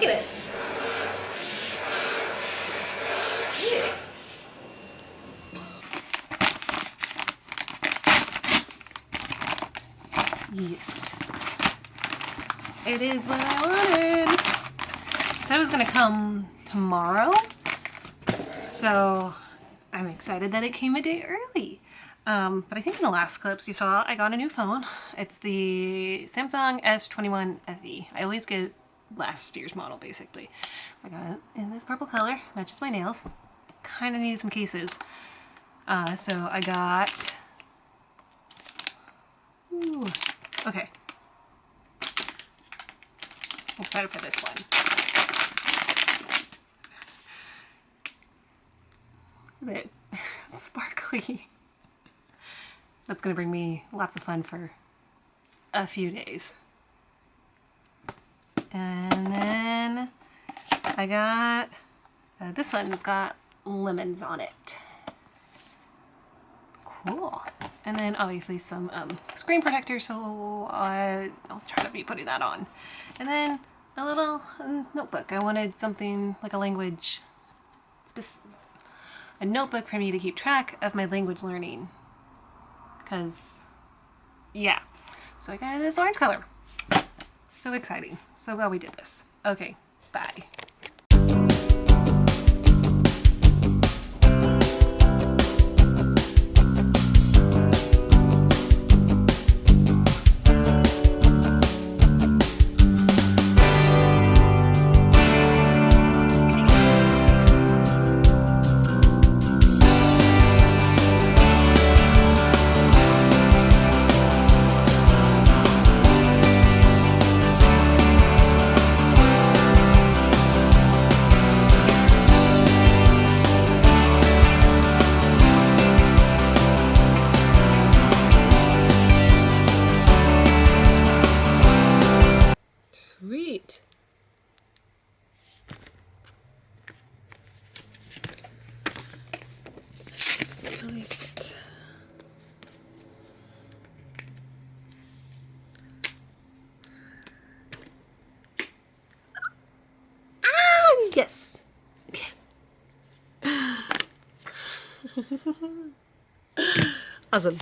Look at it. Yes. It is what I wanted. Said it was gonna come tomorrow. So I'm excited that it came a day early. Um, but I think in the last clips you saw I got a new phone. It's the Samsung S21 FE. I always get last year's model basically. I got it in this purple color, matches my nails. Kind of needed some cases. Uh, so I got... Ooh, okay. I'm excited for this one. Look at it. Sparkly. That's to bring me lots of fun for a few days. And then I got uh, this one. It's got lemons on it. Cool. And then obviously some um, screen protector, so I'll try to be putting that on. And then a little um, notebook. I wanted something like a language, a notebook for me to keep track of my language learning. Because, yeah. So I got this orange color. So exciting. So glad we did this. Okay, bye. Awesome.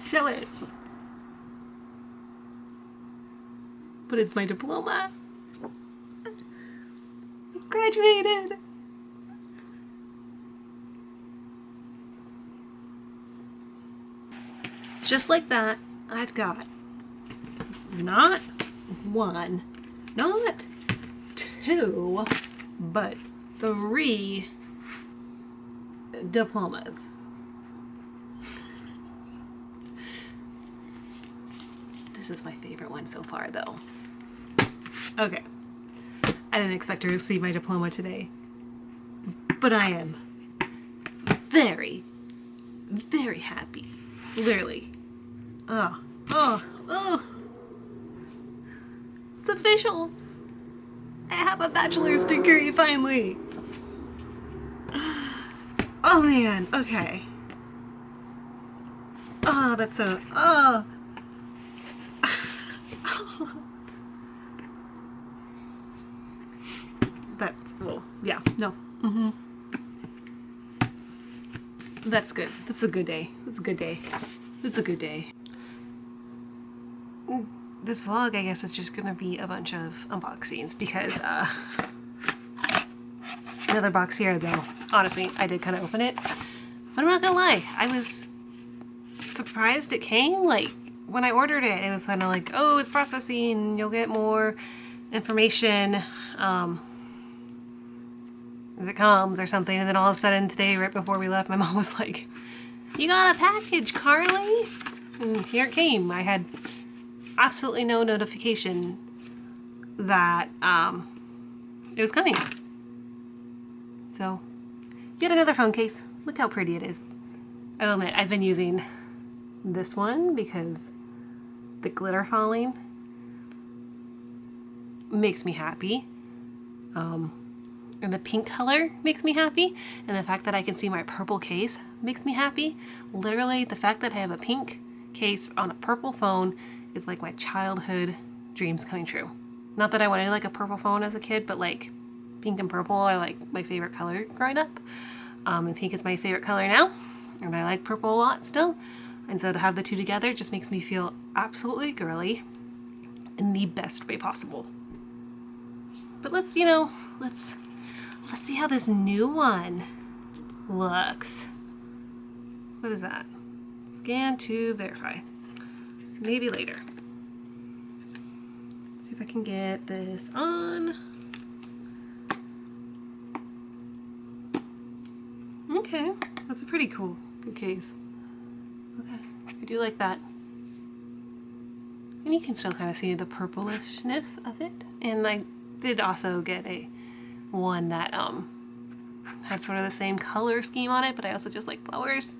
Show it. but it's my diploma. Graduated. Just like that, I've got not one, not two, but three diplomas. This is my favorite one so far though. Okay. I didn't expect to receive my diploma today. But I am very, very happy. Literally. Oh, oh, oh. It's official. I have a bachelor's degree finally. Oh man, okay. Oh, that's so, oh. yeah, no. Mm -hmm. That's good. That's a good day. That's a good day. That's a good day. This vlog, I guess, is just gonna be a bunch of unboxings because, uh, another box here, though. Honestly, I did kind of open it. But I'm not gonna lie, I was surprised it came. Like, when I ordered it, it was kind of like, oh, it's processing, you'll get more information. Um, it comes or something. And then all of a sudden today, right before we left, my mom was like, you got a package, Carly? And here it came. I had absolutely no notification that um, it was coming. So, yet another phone case. Look how pretty it is. I will admit, I've been using this one because the glitter falling makes me happy. Um, and the pink color makes me happy. And the fact that I can see my purple case makes me happy. Literally, the fact that I have a pink case on a purple phone is like my childhood dreams coming true. Not that I wanted like a purple phone as a kid, but like pink and purple are like my favorite color growing up. Um, and pink is my favorite color now. And I like purple a lot still. And so to have the two together just makes me feel absolutely girly in the best way possible. But let's, you know, let's let's see how this new one looks. What is that? Scan to verify. Maybe later. Let's see if I can get this on. Okay, that's a pretty cool good case. Okay, I do like that. And you can still kind of see the purplishness of it. And I did also get a one that um had sort of the same color scheme on it, but I also just like flowers.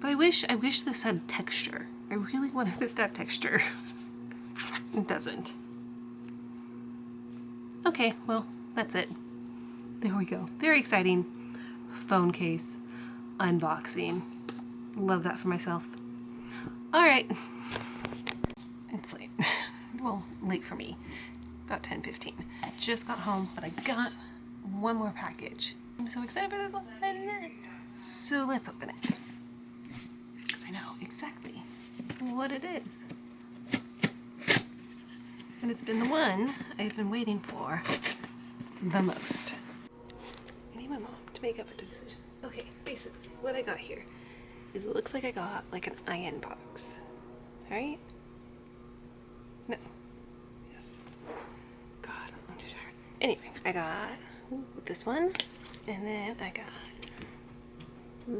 But I wish I wish this had texture. I really wanted this to have texture. it doesn't. Okay, well, that's it. There we go. Very exciting phone case unboxing. Love that for myself. All right. It's late. well, late for me. About 10:15. Just got home, but I got one more package. I'm so excited for this one. So let's open it. Because I know exactly what it is. And it's been the one I've been waiting for the most. I need my mom to make up a decision. Okay, basically, what I got here is it looks like I got like an iron box. Right? No. Yes. God, I'm too tired. Anyway, I got this one, and then I got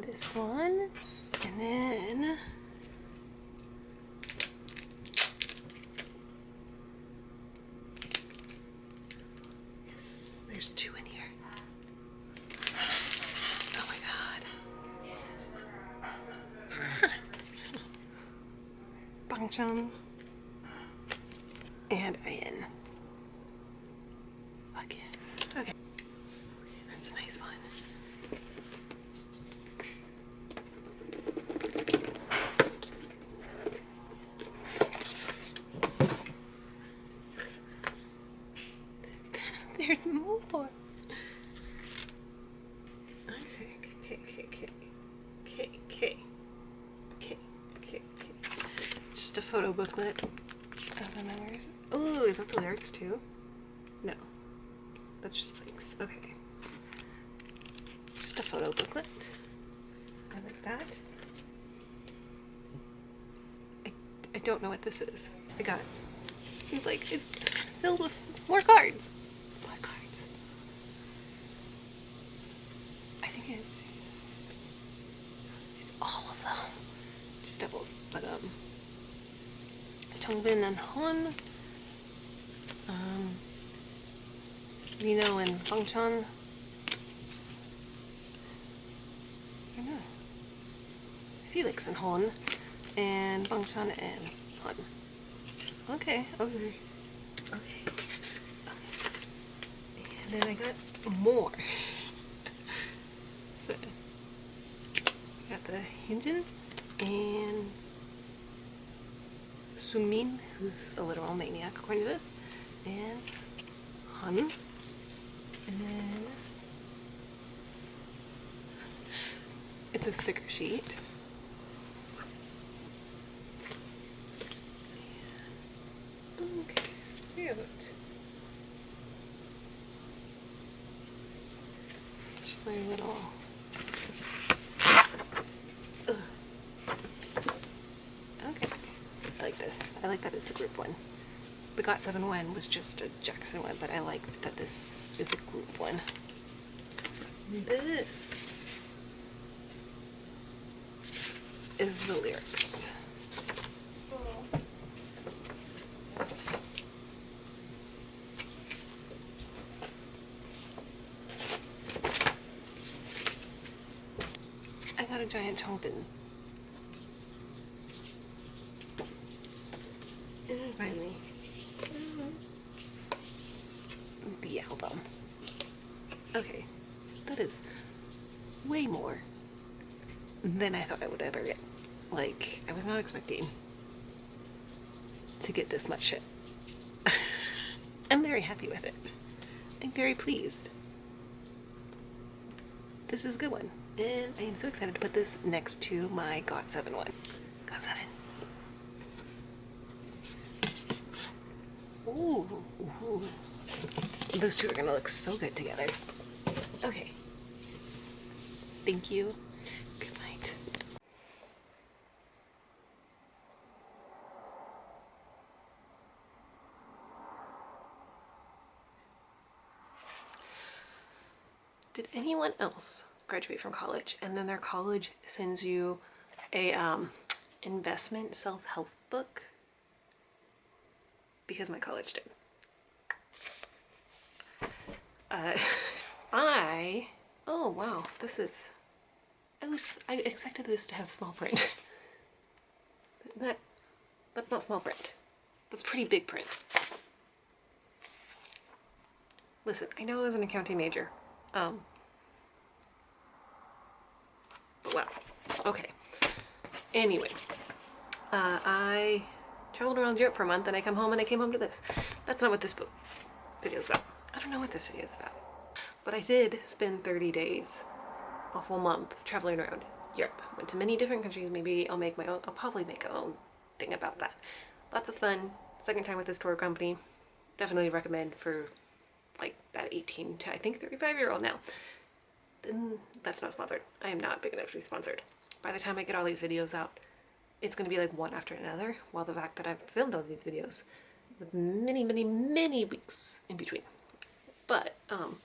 this one, and then there's two in here. Oh my god. Bangchan and I.N. Fuck yeah. Okay. That's a nice one. There's more. Okay, okay, okay, okay, okay, okay, okay, okay. Just a photo booklet of the. Ooh, is that the lyrics too? No, that's just links. Okay, just a photo booklet. I like that. I, I don't know what this is. I got. He's like it's filled with more cards. More cards. I think it's, it's all of them. Just doubles. But, um, And Han, um, Lee Know and Bangchan. I know. Felix and Han, and Bangchan and Han. Okay, okay. Okay. And then I got more. Got the Hyunjin and Seungmin, who's a literal maniac according to this, and Han, and then it's a sticker sheet. Okay, cute. Just their little. Ugh. Okay, I like this. I like that it's a group one. The GOT7 one was just a Jackson one, but I like that this is a group one. This is the lyrics. I got a giant Changbin. And then finally, the album. Okay, that is way more than I thought I would ever get. Like, I was not expecting to get this much shit. I'm very happy with it. I'm very pleased. This is a good one. And I am so excited to put this next to my GOT7 one. GOT7. Ooh, ooh. Those two are gonna look so good together. Okay. Thank you. Good night. Did anyone else graduate from college and then their college sends you a um, investment self-help book? Because my college did. Uh, I, oh wow, this is, I was, I expected this to have small print. that, that's not small print. That's pretty big print. Listen, I know I was an accounting major. Um, but wow. Okay. Anyway, uh, I traveled around Europe for a month and I come home and I came home to this. That's not what this book video is about. Don't know what this video is about. But I did spend 30 days, a full month, traveling around Europe. Went to many different countries. Maybe I'll make my own, I'll probably make a own thing about that. Lots of fun. Second time with this tour company. Definitely recommend for like that 18 to I think 35 year old now. Then that's not sponsored. I am not big enough to be sponsored. By the time I get all these videos out, it's going to be like one after another, while the fact that I've filmed all these videos with many, many, many weeks in between. But um,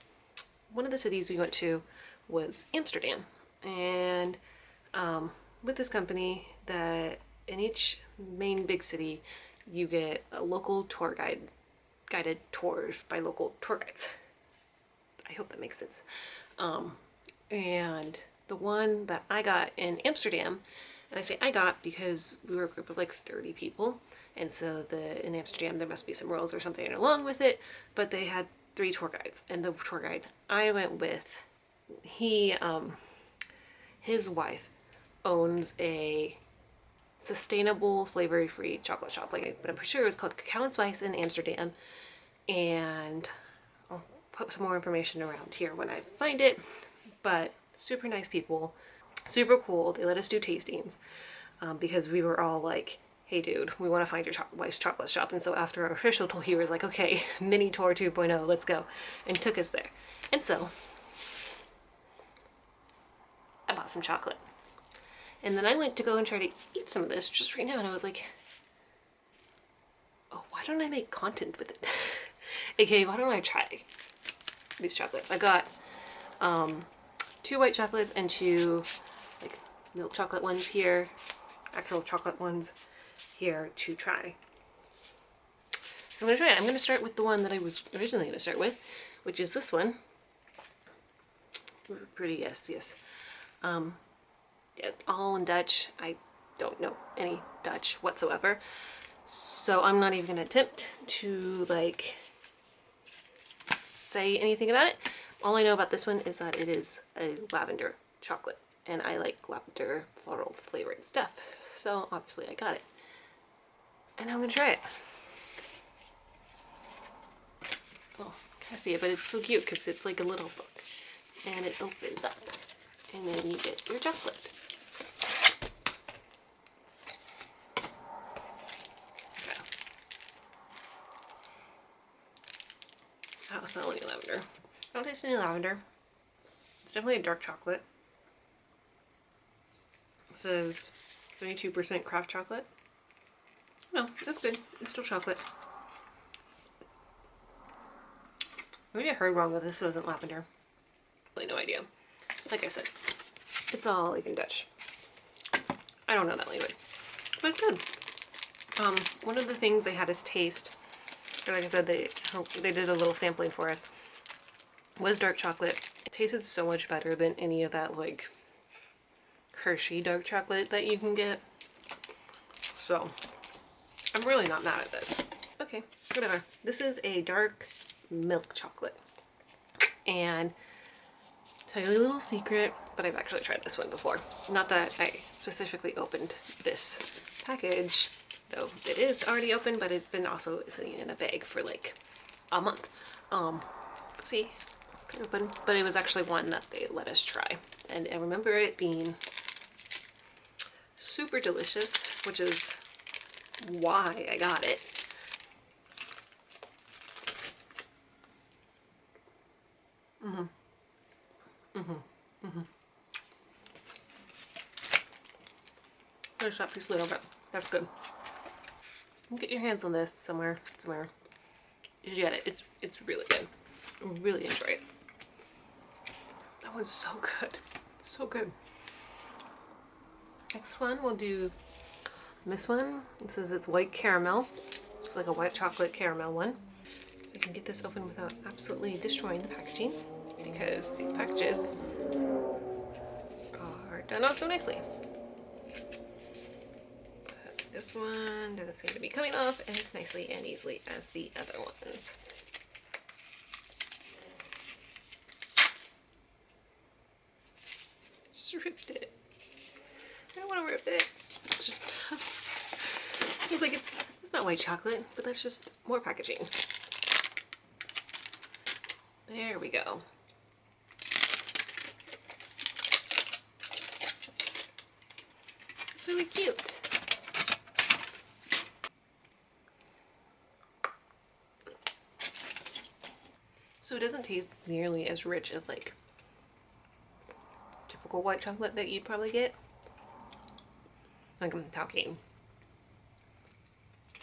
one of the cities we went to was Amsterdam. And um, with this company that in each main big city, you get a local tour guide, guided tours by local tour guides. I hope that makes sense. Um, and the one that I got in Amsterdam, and I say I got because we were a group of like 30 people, and so the in Amsterdam there must be some rules or something along with it, but they had three tour guides, and the tour guide I went with, he, um, his wife owns a sustainable slavery-free chocolate shop, like, but I'm pretty sure it was called Cacao and Spice in Amsterdam, and I'll put some more information around here when I find it, but super nice people, super cool. They let us do tastings um, because we were all like, hey dude, we want to find your cho wife's chocolate shop. And so after our official tour, he was like, okay, mini tour 2.0, let's go. And took us there. And so I bought some chocolate. And then I went to go and try to eat some of this just right now. And I was like, oh, why don't I make content with it? okay, why don't I try these chocolates? I got um, two white chocolates and two like milk chocolate ones here, actual chocolate ones here to try. So I'm going to try it. I'm going to start with the one that I was originally going to start with, which is this one. Pretty, yes, yes. Um, all in Dutch. I don't know any Dutch whatsoever. So I'm not even going to attempt to, like, say anything about it. All I know about this one is that it is a lavender chocolate. And I like lavender floral flavored stuff. So obviously I got it and I'm gonna try it. Oh, can't see it, but it's so cute because it's like a little book and it opens up and then you get your chocolate. I don't smell any lavender. I don't taste any lavender. It's definitely a dark chocolate. It says 72% craft chocolate. No, that's good. It's still chocolate. Maybe I heard wrong that this wasn't lavender. Really no idea. Like I said, it's all in Dutch. I don't know that language. But it's good. Um, one of the things they had us taste, like I said, they they did a little sampling for us, was dark chocolate. It tasted so much better than any of that like Hershey dark chocolate that you can get. So I'm really not mad at this. Okay, whatever. This is a dark milk chocolate. And tell you a little secret, but I've actually tried this one before. Not that I specifically opened this package, though it is already open, but it's been also sitting in a bag for like a month. Um, see, open, but it was actually one that they let us try. And I remember it being super delicious, which is why I got it. Mm-hmm. Mm-hmm. Mm-hmm. There's that piece a little bit. That's good. Get your hands on this somewhere, somewhere. You should get it. It's it's really good. I really enjoy it. That one's so good. It's so good. Next one we'll do this one. It says it's white caramel. It's like a white chocolate caramel one. I can get this open without absolutely destroying the packaging because these packages are done out so nicely. But this one doesn't seem to be coming off as nicely and easily as the other ones. Just ripped it. I don't want to rip it. It's like it's, it's not white chocolate, but that's just more packaging. There we go. It's really cute. So it doesn't taste nearly as rich as like typical white chocolate that you'd probably get. Like I'm talking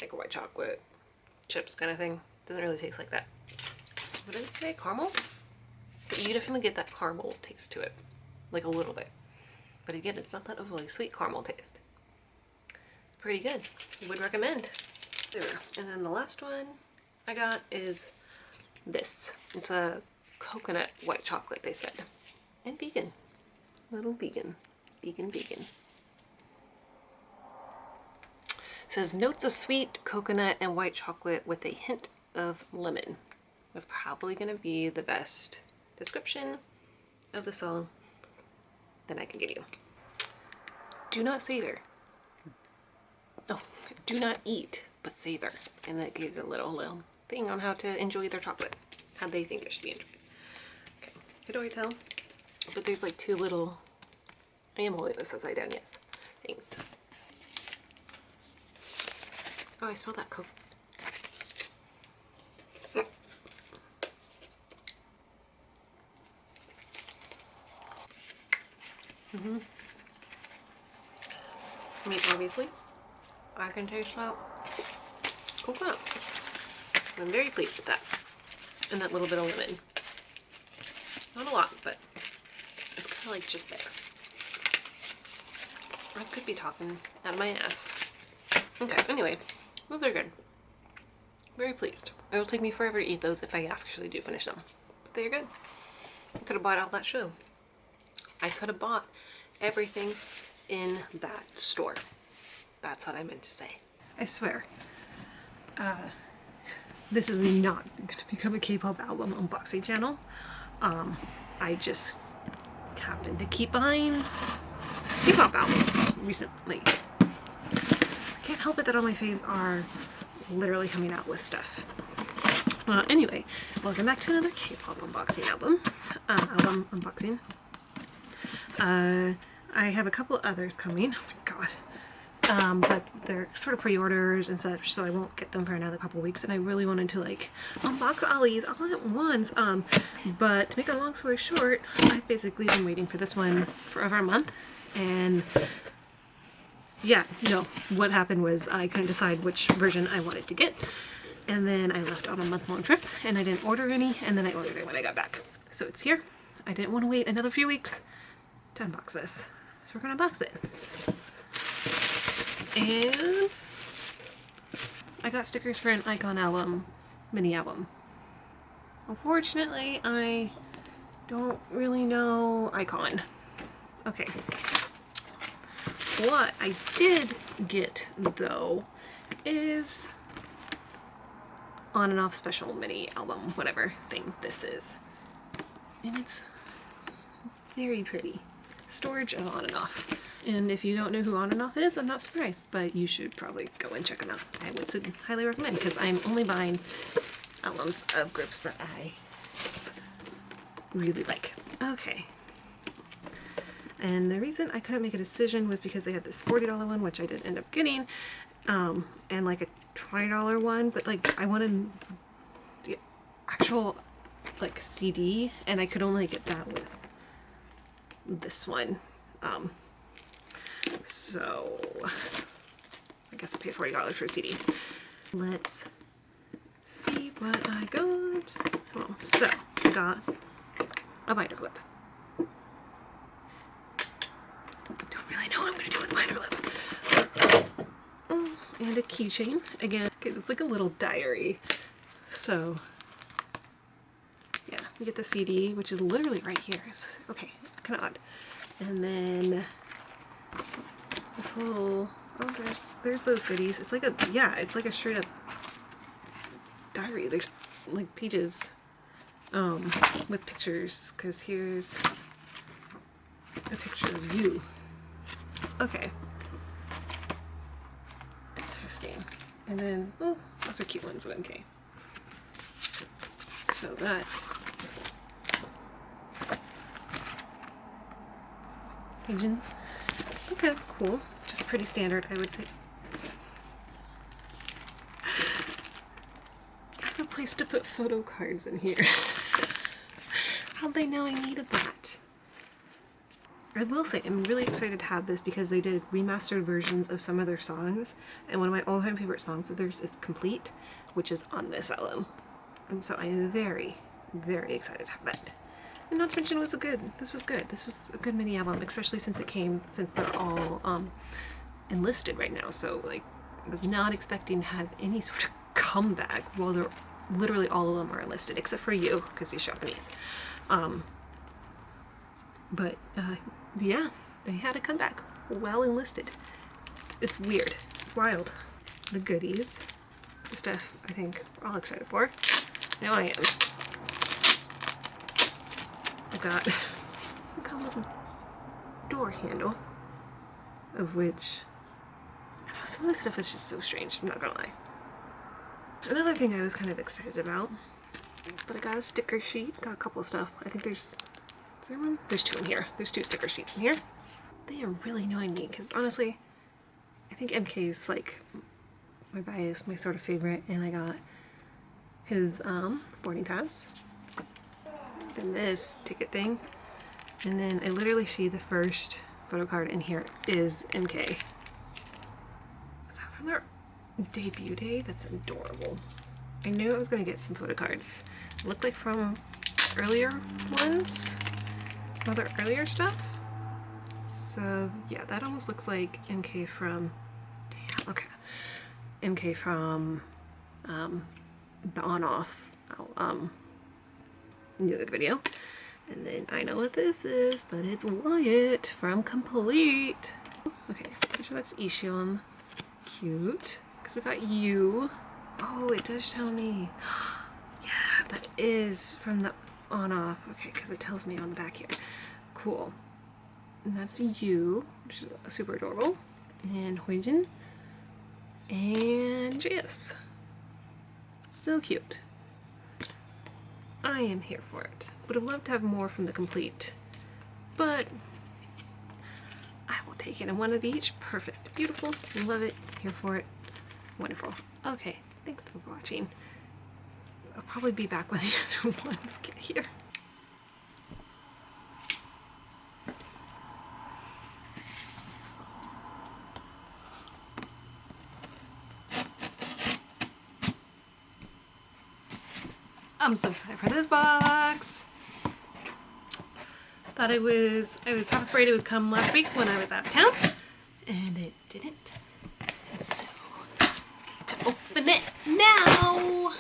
like a white chocolate chips kind of thing. Doesn't really taste like that. What did it say? Caramel? But you definitely get that caramel taste to it. Like a little bit. But again, it's not that overly sweet caramel taste. Pretty good. Would recommend. And then the last one I got is this. It's a coconut white chocolate, they said. And vegan. Little vegan. Vegan, vegan. It says notes of sweet coconut and white chocolate with a hint of lemon. That's probably going to be the best description of the song that I can give you. Do not savor. No, do not eat, but savor. And that gives a little, little thing on how to enjoy their chocolate. How they think it should be enjoyed. Okay, how do I tell? But there's like two little, I am holding this upside down, yes, things. Oh, I smell that coke. Mm-hmm. I mean, obviously, I can taste that coconut. I'm very pleased with that. And that little bit of lemon. Not a lot, but it's kind of like just there. I could be talking of my ass. Okay, anyway, those are good. Very pleased. It will take me forever to eat those if I actually do finish them. But they're good. I could have bought all that shoe. I could have bought everything in that store. That's what I meant to say. I swear. Uh, this is not going to become a K-pop album unboxing channel. Um, I just happened to keep buying K-pop albums recently. Help it that all my faves are literally coming out with stuff. Uh, anyway, welcome back to another K-pop unboxing album. Uh, album unboxing. Uh, I have a couple others coming. Oh my god. Um, but they're sort of pre-orders and such, so I won't get them for another couple weeks. And I really wanted to like unbox all these all at once. Um, but to make a long story short, I've basically been waiting for this one for over a month. And yeah, no, what happened was I couldn't decide which version I wanted to get. And then I left on a month-long trip and I didn't order any. And then I ordered it when I got back. So it's here. I didn't want to wait another few weeks to unbox this. So we're gonna box it. And I got stickers for an iKON album, mini album. Unfortunately, I don't really know iKON. Okay. What I did get though is on and off special mini album, whatever thing this is. And it's, it's very pretty. Storage of on and off. And if you don't know who on and off is, I'm not surprised, but you should probably go and check them out. I would highly recommend because I'm only buying albums of groups that I really like. Okay. And the reason I couldn't make a decision was because they had this $40 one, which I did end up getting, um, and like a $20 one, but like I wanted the actual like CD and I could only get that with this one. Um, so I guess I paid $40 for a CD. Let's see what I got. Oh, so I got a binder clip. I know what I'm going to do with binder clip. Oh, and a keychain. Again, it's like a little diary. So yeah, you get the CD, which is literally right here. It's, okay, kind of odd. And then this whole, oh, there's, there's those goodies. It's like a, yeah, it's like a straight up diary. There's like pages um, with pictures because here's a picture of you. Okay. Interesting. And then, oh, those are cute ones MK. So that's region. Okay, cool. Just pretty standard, I would say. I have a place to put photo cards in here. How'd they know I needed that? I will say I'm really excited to have this because they did remastered versions of some of their songs and one of my all-time favorite songs of theirs is Complete which is on this album and so I am very very excited to have that. And not to mention it was a good, this was good. This was a good mini album, especially since it came, since they're all um, enlisted right now. So like, I was not expecting to have any sort of comeback while they're literally all of them are enlisted, except for you, because he's Japanese. Um, but uh, yeah, they had a comeback, well enlisted. It's, weird, it's wild. The goodies, the stuff I think we're all excited for. Now I am I got, I got a little door handle, of which know, some of this stuff is just so strange, I'm not gonna lie. Another thing I was kind of excited about, but I got a sticker sheet, got a couple of stuff. I think there's, is there one? There's two in here. There's two sticker sheets in here. They are really annoying me because honestly, I think MK is like my bias, my sort of favorite, and I got his um, boarding pass Then this ticket thing. And then I literally see the first photo card in here is MK. Is that from their debut day? That's adorable. I knew I was going to get some photo cards. Look like from earlier ones, other earlier stuff. So yeah, that almost looks like MK from, damn, okay, MK from um, the on-off um, the video. And then I know what this is, but it's Wyatt from Complete. Okay, pretty sure that's E-Tion. Cute. Because we got you. Oh, it does tell me. yeah, that is from the on-off. Okay, because it tells me on the back here. Cool. And that's you, which is super adorable. And Hyojin. And Jess. So cute. I am here for it. Would have loved to have more from the complete, but I will take it in one of each. Perfect. Beautiful. Love it. Here for it. Wonderful. Okay. Thanks for watching. I'll probably be back when the other ones get here. I'm so excited for this box. Thought it was, I was half afraid it would come last week when I was out of town, and it didn't. So, to open it now.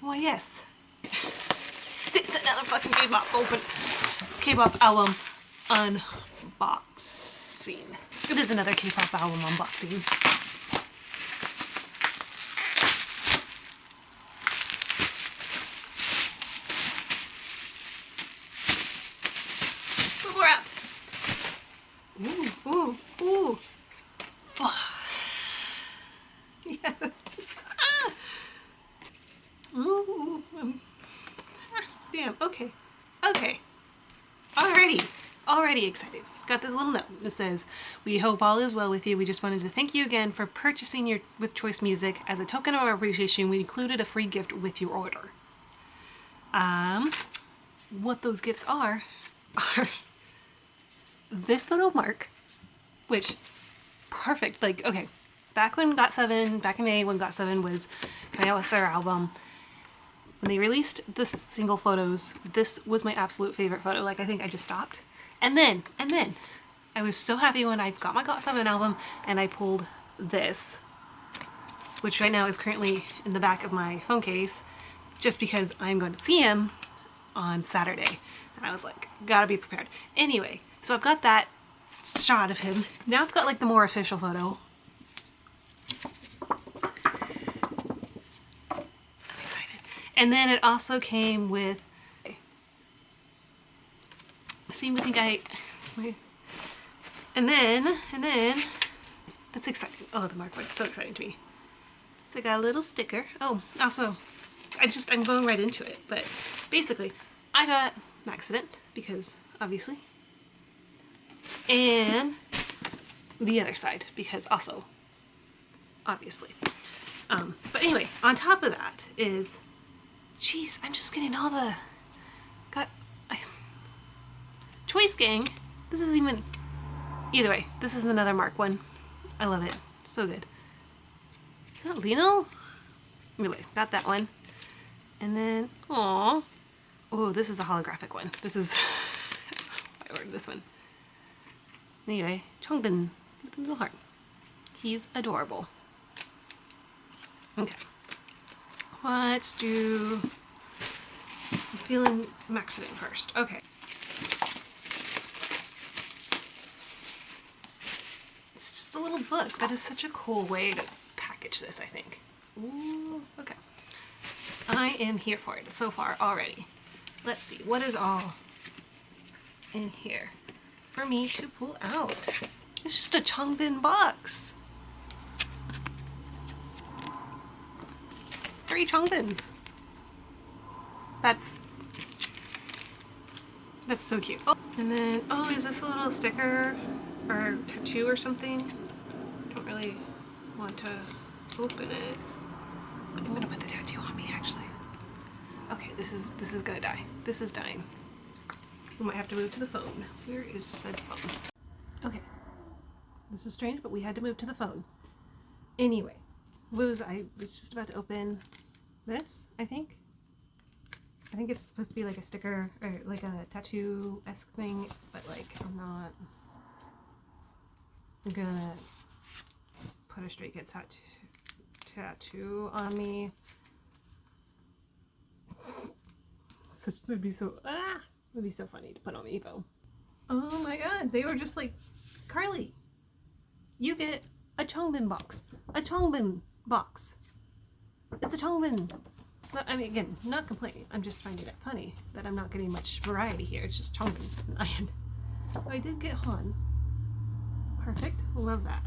Why, yes. It's another fucking K-pop open K-pop album It is another K-pop album unboxing. Ooh, ooh, ooh. Oh. yeah. Ah. Ooh. Um. Ah, damn. Okay. Okay. Already. Already excited. Got this little note that says, We hope all is well with you. We just wanted to thank you again for purchasing your with Choice Music. As a token of our appreciation, we included a free gift with your order. Um, what those gifts are, are this photo of Mark, which perfect. Like, okay, back when GOT7, back in May when GOT7 was coming out with their album, when they released the single photos, this was my absolute favorite photo. Like, I think I just stopped. And then, and then, I was so happy when I got my GOT7 album and I pulled this, which right now is currently in the back of my phone case, just because I'm going to see him on Saturday. And I was like, gotta be prepared. Anyway, so I've got that shot of him. Now I've got like the more official photo. I'm excited. And then it also came with, see, to think I, and then, and then, that's exciting. Oh, the mark is so exciting to me. So I got a little sticker. Oh, also, I just, I'm going right into it, but basically, I got accident because obviously and the other side because also obviously um, but anyway on top of that is jeez I'm just getting all the got Choice gang this is even either way this is another mark one I love it so good is that Lee Know anyway got that one and then oh oh this is the holographic one this is I ordered this one Anyway, Changbin with a little heart. He's adorable. Okay. Let's do... I'm feeling Maxident first. Okay. It's just a little book. That is such a cool way to package this, I think. Ooh, okay. I am here for it so far already. Let's see, what is all in here? for me to pull out. It's just a Changbin box. Three Changbins. That's that's so cute. Oh, and then, oh, is this a little sticker or tattoo or something? Don't really want to open it. I'm gonna put the tattoo on me actually. Okay, this is this is gonna die. This is dying. We might have to move to the phone. Where is said phone? Okay. This is strange, but we had to move to the phone. Anyway, was I was just about to open this, I think. I think it's supposed to be like a sticker or like a tattoo-esque thing, but like I'm not gonna put a Stray Kids tattoo, tattoo on me. Such would be so ah would be so funny to put on me, Evo. Oh my god, they were just like, Carly, you get a Changbin box. A Changbin box. It's a Changbin. I mean, again, not complaining. I'm just finding it funny that I'm not getting much variety here. It's just Changbin. I, I did get Han. Perfect. Love that.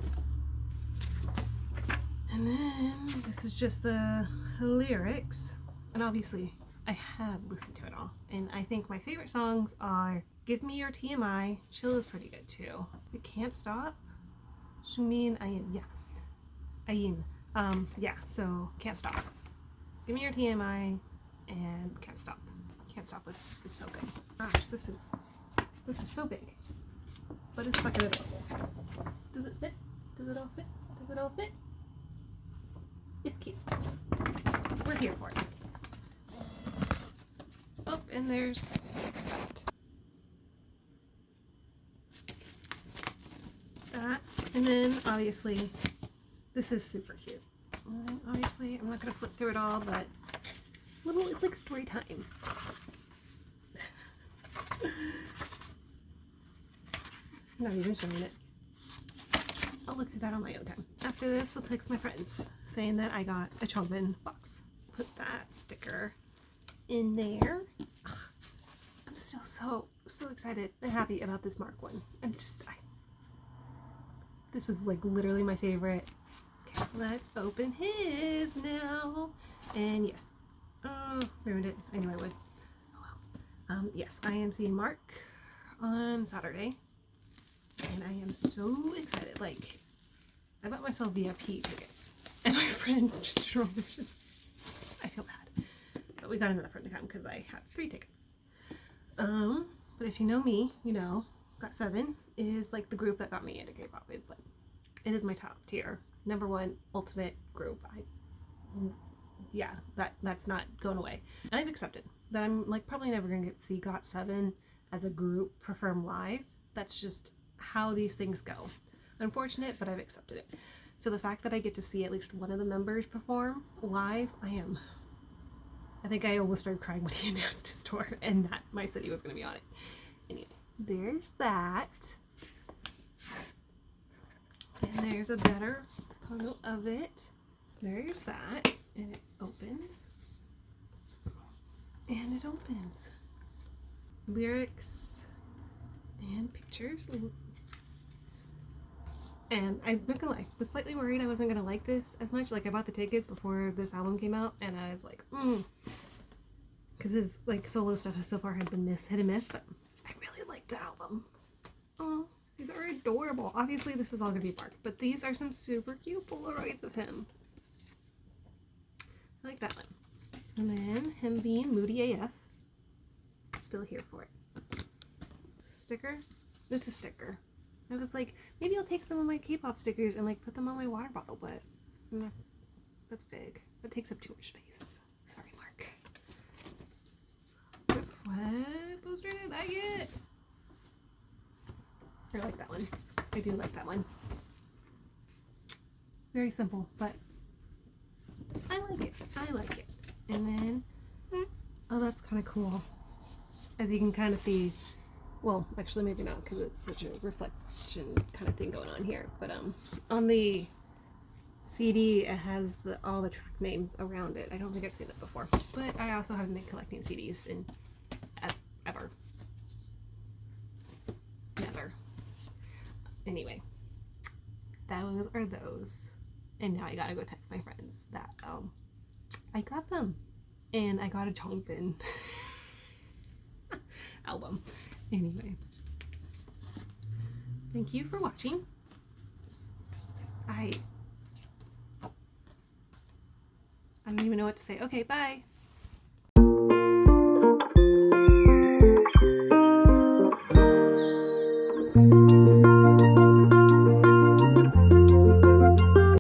And then this is just the lyrics. And obviously I have listened to it all. And I think my favorite songs are Give Me Your TMI, Chill is pretty good too. It Can't Stop, Seungmin I.N, yeah. I.N. Um, yeah, so Can't Stop. Give Me Your TMI and Can't Stop. Can't Stop is, is so good. Gosh, this is, this is so big. But it's fucking adorable. Does it fit? Does it all fit? Does it all fit? It's cute. We're here for it. Oh, and there's that. That. And then, obviously, this is super cute. And obviously, I'm not going to flip through it all, but little, it's like story time. I'm not even showing it. I'll look through that on my own time. After this, we'll text my friends saying that I got a Changbin box. Put that sticker in there. Ugh, I'm still so, so excited and happy about this Mark one. I'm just, I, this was like literally my favorite. Okay, let's open his now. And yes, oh, ruined it. I knew I would. Oh well. Um, yes, I am seeing Mark on Saturday. And I am so excited. Like, I bought myself VIP tickets. And my friend just I feel bad. But we got another friend to come because I have three tickets. Um, but if you know me, you know, GOT7 is like the group that got me into K-pop. It's like, it is my top tier. Number one ultimate group. I, yeah, that that's not going away. And I've accepted that I'm like probably never going to get to see GOT7 as a group perform live. That's just how these things go. Unfortunate, but I've accepted it. So the fact that I get to see at least one of the members perform live, I am. I think I almost started crying when he announced his tour and that my city was going to be on it. Anyway, there's that. And there's a better photo of it. There's that. And it opens. And it opens. Lyrics and pictures. And I'm not gonna lie, I was slightly worried I wasn't gonna like this as much. Like I bought the tickets before this album came out and I was like, mm. Cause his like solo stuff so far had been miss hit and miss, but I really like the album. Oh, these are adorable. Obviously this is all gonna be Mark, but these are some super cute Polaroids of him. I like that one. And then him being Moody AF. Still here for it. Sticker? It's a sticker. I was like, maybe I'll take some of my K-pop stickers and like put them on my water bottle, but mm, that's big. That takes up too much space. Sorry, Mark. What poster did I get? I like that one. I do like that one. Very simple, but I like it. I like it. And then, oh, that's kind of cool. As you can kind of see, well, actually maybe not because it's such a reflection kind of thing going on here. But um, on the CD, it has the, all the track names around it. I don't think I've seen that before. But I also haven't been collecting CDs in ever. Never. Anyway, those are those. And now I gotta go text my friends that um I got them. And I got a Changbin album. Anyway, thank you for watching. I I don't even know what to say. Okay, bye.